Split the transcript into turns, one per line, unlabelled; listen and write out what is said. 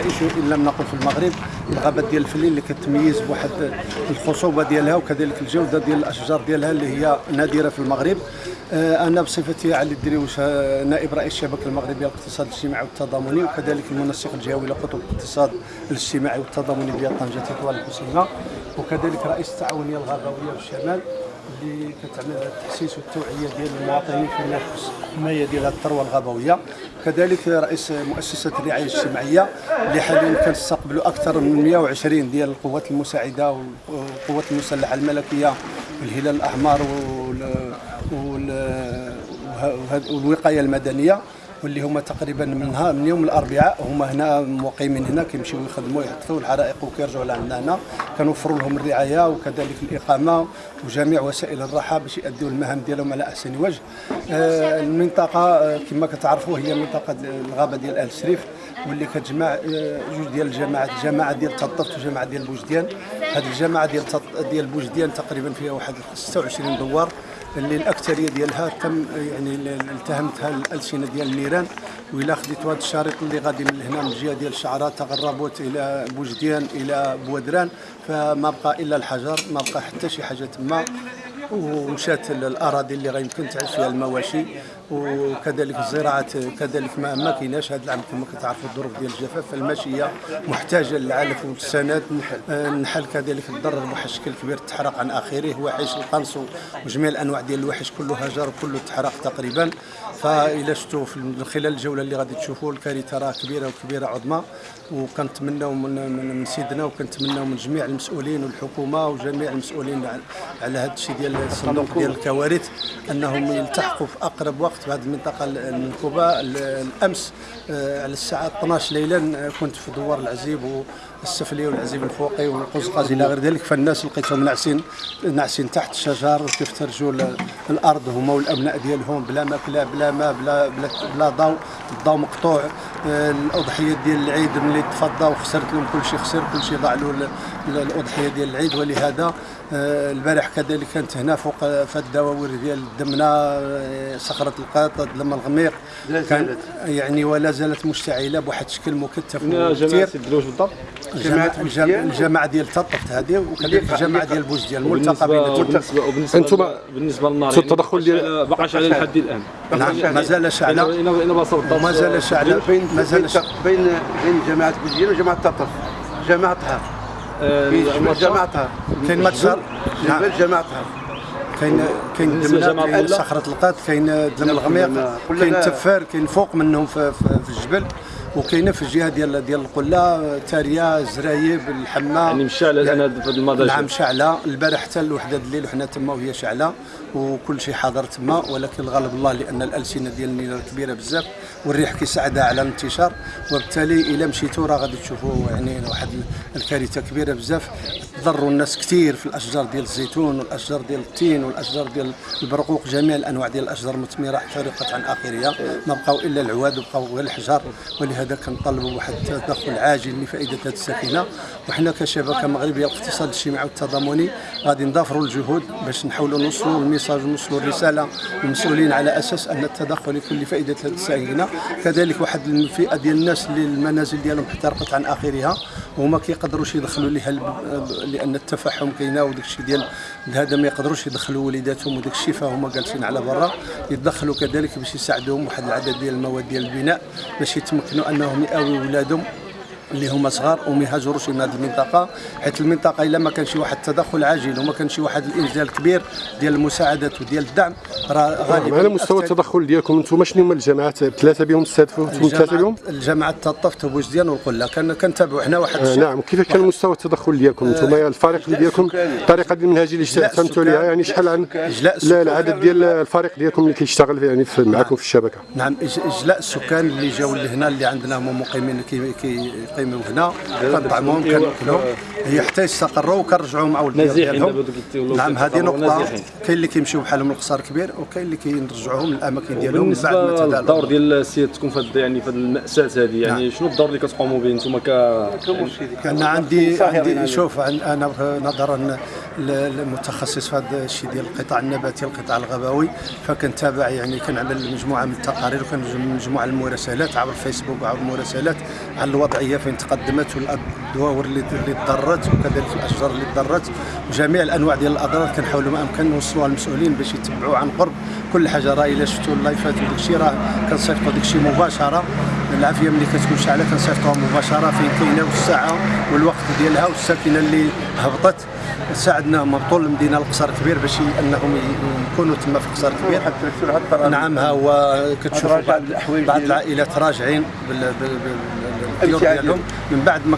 أن لم نقل في المغرب الغابات ديال الفلين اللي كتميز بواحد الخصوبة ديالها وكذلك الجودة ديال الأشجار ديالها اللي هي نادرة في المغرب. آه، أنا بصفتي علي الدريوش نائب رئيس الشبكه المغربيه للاقتصاد الاجتماعي والتضامني وكذلك المنسق الجهوي لخطوط الاقتصاد الاجتماعي والتضامني ديال طنجة تطوان الحسينة وكذلك رئيس التعاونية الغابويه بالشمال اللي كتعمل التحسيس والتوعية ديال المواطنين في نفس الحمايه ديال الثروة الغابويه كذلك رئيس مؤسسة الرعاية الاجتماعية اللي حاليا كنستقبلوا أكثر من 120 ديال القوات المساعدة والقوات المسلحة الملكية والهلال الأحمر وال والوقاية المدنية. واللي هما تقريبا من ها من يوم الأربعاء هما هنا مقيمين هنا كيمشيو يخدموا يحطوا الحرائق وكيرجعوا لعندنا. هنا كنوفروا لهم الرعاية وكذلك الإقامة وجميع وسائل الراحة باش يؤدوا المهام ديالهم على أحسن وجه. آه، المنطقة آه، كما كتعرفوا هي منطقة الغابة ديال آل شريف واللي كتجمع آه، جوج ديال الجماعات جماعة ديال تطفت وجماعة ديال بوجديان. هذه الجماعة ديال ديال بوجديان تقريبا فيها واحد 26 دوار. اللي الأكثرية ديالها تم يعني التهمتها الألسنة ديال النيران وإلا خديتوا هذا الشريط اللي غادي من هنا من الجهة ديال الشعرات تغربت إلى بوجديان إلى بودران. فما بقى إلا الحجر ما بقى حتى شي حاجة تما. ومشات الأراضي اللي غيمكن تعيش فيها المواشي. وكذلك الزراعه كذلك ما ما كايناش هذا العام كما كتعرفوا الظروف ديال الجفاف فالماشيه محتاجة للعلف والسند النحل كذلك تضرر بواحد الشكل كبير تحرق عن آخره. وحش القنص وجميع الأنواع ديال الوحش كله هجر وكله تحرق تقريبا. فإلا شفتوا من خلال الجولة اللي غادي تشوفوا الكارثة راه كبيرة وكبيرة عظمى. وكنتمناو من, من, من سيدنا وكنتمناو من جميع المسؤولين والحكومة وجميع المسؤولين على هذا الشيء ديال الصندوق ديال الكوارث أنهم يلتحقوا في أقرب وقت. في هذه المنطقة المنكوبه الأمس آه، على الساعة 12 ليلا كنت في دوار العزيب السفلي والعزيب الفوقي والقزقاز إلى غير ذلك فالناس لقيتهم ناعسين ناعسين تحت الشجر وكيفترجوا الأرض هما والأبناء ديالهم بلا ماكله بلا ماء بلا بلا, بلا ضوء الضوء مقطوع الأضحية ديال العيد ملي تفضى وخسرت لهم كل شيء خسر كل شيء ضاع له الأضحية ديال العيد ولهذا آه، البارح كذلك كانت هنا فوق في الدواوير ديال دمنا آه، صخرة القاط لما الغميق. كان يعني ولا زالت مشتعلة بواحد الشكل مكثف
بالضبط.
جماعة الجماعة ديال تطفت هذه وكذلك الجماعة ديال بوزديان الملتقى
بين وبالنسبه أنتم بالنسبة للنار التدخل ديال باقاش على الحد الآن.
نعم مازال شعلة. مازال شعلة.
بين بين بين جماعة بوزديان وجماعة تطف جماعتها.
آه،
جماعتها.
كاين ماتشار
نعم. جماعتها.
كاين كاين كاين صخرة القات كاين دم الغميق كاين تفار كاين فوق منهم في, في الجبل. وكاينه في الجهه ديال ديال القله تاريه زرايب الحمى
يعني مشعله الان في المضاجع
نعم مشعله. البارح حتى لوحده الليل وحنا تما وهي شعله وكل شيء حاضر تما. ولكن الغالب الله لأن الألسنة ديال النيران كبيرة بزاف والريح كيساعدها على الانتشار. وبالتالي إلا مشيتوا راه غادي تشوفوا يعني واحد الكارثة كبيرة بزاف. تضروا الناس كثير في الأشجار ديال الزيتون والأشجار ديال التين والأشجار ديال البرقوق. جميع الأنواع ديال الأشجار المثمره احترقت عن آخرها. ما بقاو إلا العواد وبقاو غير الحجار. ولهذا كنطلبوا واحد التدخل عاجل لفائدة هذه السفينة. وحنا كشبكه مغربيه الاقتصاد الاجتماعي والتضامني غادي نضافروا الجهود باش نحاولوا نوصلوا الميساج ونوصلوا الرسالة للمسؤولين على أساس أن التدخل يكون لفائدة هذه السفينه كذلك واحد الفئة ديال الناس اللي المنازل ديالهم احترقت عن آخرها وما كيقدروش يدخلوا لها لأن التفحم كاينة وداك الشيء ديال هذا ما يقدروش يدخلوا وليداتهم وداك الشيء فهما جالسين على برا. يتدخلوا كذلك باش يساعدوهم واحد العدد ديال المواد ديال البناء باش يتمكنوا انهم ياويوا ولادهم. اللي هما صغار وما يهاجروش من هذه المنطقة حيت المنطقة إلا ما كان شي واحد التدخل عاجل وما كان شي واحد الإنزال كبير ديال المساعدات وديال الدعم راه غالبا
على مستوى التدخل ديالكم أنتم شنو هما الجماعات؟ ثلاثة بهم تستهدفوا أنتم ثلاثة بهم؟
الجماعة التطف وبوزديان والقله كان كنتابعوا حنا واحد
آه نعم. كيف كان مستوى التدخل ديالكم؟ أنتم آه الفريق ديالكم الطريقة المنهجيه اللي اعتمدتوا عليها يعني شحال عن لا العدد ديال الفريق ديالكم اللي كيشتغل يعني في معكم في الشبكة.
نعم إجلاء السكان اللي جاوا لهنا اللي عندنا هما مقيمين كيقيموا هنا. كنطعموهم كناكلوهم هي حتى يستقروا وكنرجعوا مع ديالهم. نعم هذه نقطة كاين اللي كيمشيو بحالهم للقصار كبير وكاين اللي كيرجعوهم للأماكن ديالهم
بعد ما الدور ديال سيادتكم في يعني في المأساة هذه يعني نعم. شنو الدور اللي كتقوموا به أنتم ك
أنا عندي عندي شوف أنا نظرا المتخصص في هذا الشيء ديال القطاع النباتي القطاع الغابوي فكنتابع يعني كنعمل مجموعة من التقارير وكنجمع مجموعة المراسلات عبر الفيسبوك وعبر المراسلات على الوضعية فين تقدمت والدواور اللي اللي تضرت وكذلك الأشجار اللي تضرت وجميع الأنواع ديال الأضرار كنحاولوا ما أمكن نوصلوها للمسؤولين باش يتبعوا عن قرب. كل حاجة راه إلا شفتوا اللايفات وداك الشيء راه كنصيفطوا داك الشيء مباشرة. العافيه ملي كتكون شاعله كنصيفطوها مباشرة فين كاينة والساعة والوقت ديالها والساكنة اللي هبطت. ساعدناهم هبطوا للمدينه القصر كبير باش أنهم يكونوا تما في القصر كبير. نعم ها هو
راجع
بعض بعض العائلات راجعين بال- بال- بال- بالديور
الابتعاد
ديالهم من بعد ما